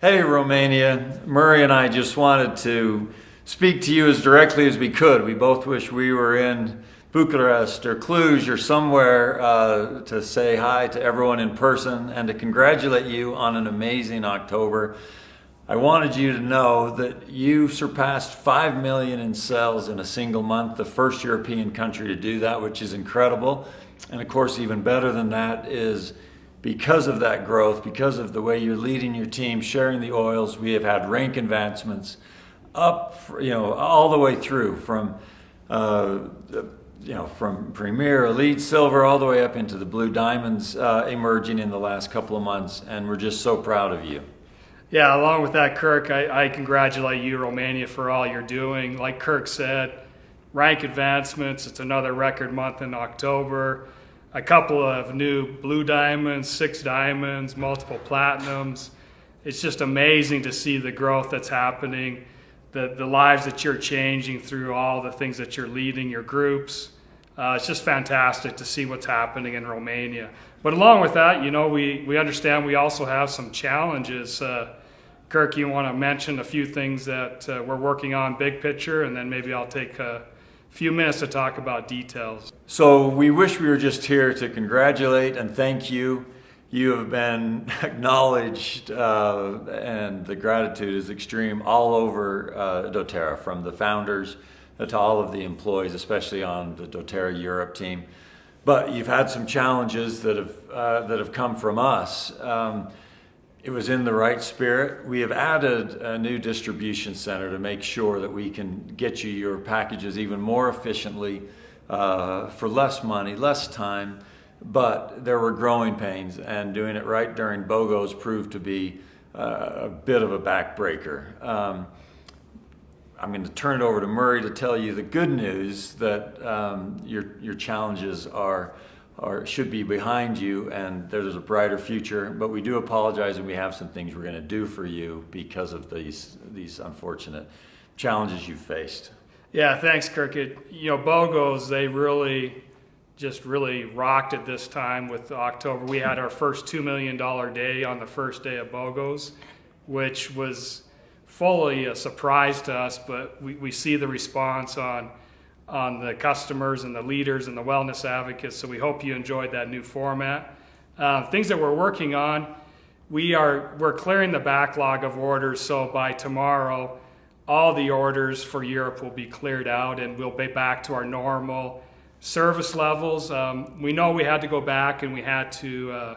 Hey, Romania. Murray and I just wanted to speak to you as directly as we could. We both wish we were in Bucharest or Cluj or somewhere uh, to say hi to everyone in person and to congratulate you on an amazing October. I wanted you to know that you surpassed 5 million in sales in a single month, the first European country to do that, which is incredible. And of course, even better than that is because of that growth, because of the way you're leading your team, sharing the oils, we have had rank advancements up, you know, all the way through from, uh, you know, from Premier, Elite, Silver, all the way up into the Blue Diamonds uh, emerging in the last couple of months. And we're just so proud of you. Yeah, along with that, Kirk, I, I congratulate you, Romania, for all you're doing. Like Kirk said, rank advancements, it's another record month in October a couple of new blue diamonds, six diamonds, multiple platinums. It's just amazing to see the growth that's happening, the, the lives that you're changing through all the things that you're leading, your groups. Uh, it's just fantastic to see what's happening in Romania. But along with that, you know, we, we understand we also have some challenges. Uh, Kirk, you want to mention a few things that uh, we're working on big picture, and then maybe I'll take a few minutes to talk about details. So we wish we were just here to congratulate and thank you. You have been acknowledged uh, and the gratitude is extreme all over uh, doTERRA from the founders to all of the employees, especially on the doTERRA Europe team. But you've had some challenges that have, uh, that have come from us. Um, it was in the right spirit. We have added a new distribution center to make sure that we can get you your packages even more efficiently uh, for less money, less time, but there were growing pains and doing it right during BOGOs proved to be uh, a bit of a backbreaker. Um, I'm going to turn it over to Murray to tell you the good news that um, your, your challenges are or should be behind you and there's a brighter future. But we do apologize and we have some things we're going to do for you because of these, these unfortunate challenges you've faced. Yeah, thanks, Kirk. It, you know, BOGOs, they really just really rocked at this time with October. We had our first $2 million day on the first day of BOGOs, which was fully a surprise to us, but we, we see the response on on the customers and the leaders and the wellness advocates. So we hope you enjoyed that new format. Uh, things that we're working on, we are we're clearing the backlog of orders. So by tomorrow, all the orders for Europe will be cleared out, and we'll be back to our normal service levels. Um, we know we had to go back and we had to. Uh,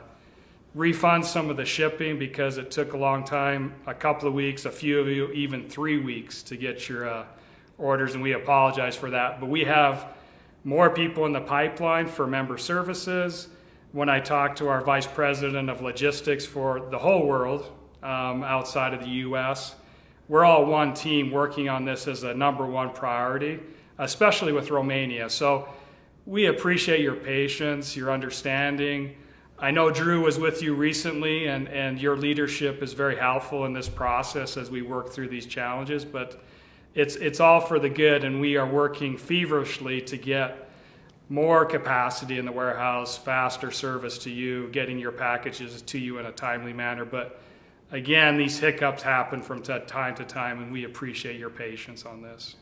refund some of the shipping because it took a long time, a couple of weeks, a few of you even three weeks to get your uh, orders, and we apologize for that. But we have more people in the pipeline for member services. When I talk to our vice president of logistics for the whole world um, outside of the US, we're all one team working on this as a number one priority, especially with Romania. So we appreciate your patience, your understanding. I know Drew was with you recently, and, and your leadership is very helpful in this process as we work through these challenges. But it's, it's all for the good, and we are working feverishly to get more capacity in the warehouse, faster service to you, getting your packages to you in a timely manner. But again, these hiccups happen from time to time, and we appreciate your patience on this.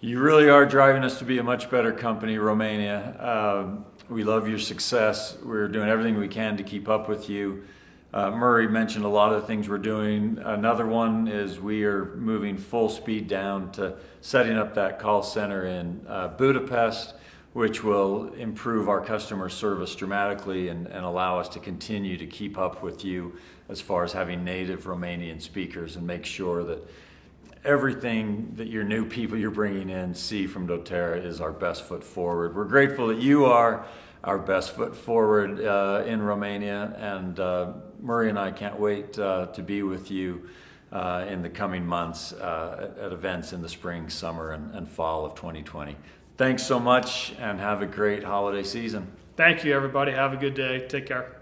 You really are driving us to be a much better company, Romania. Um, we love your success. We're doing everything we can to keep up with you. Uh, Murray mentioned a lot of the things we're doing. Another one is we are moving full speed down to setting up that call center in uh, Budapest, which will improve our customer service dramatically and, and allow us to continue to keep up with you as far as having native Romanian speakers and make sure that everything that your new people you're bringing in see from doTERRA is our best foot forward. We're grateful that you are our best foot forward uh, in Romania. And uh, Murray and I can't wait uh, to be with you uh, in the coming months uh, at, events in the spring, summer, and, and fall of 2020. Thanks so much and have a great holiday season. Thank you, everybody. Have a good day. Take care.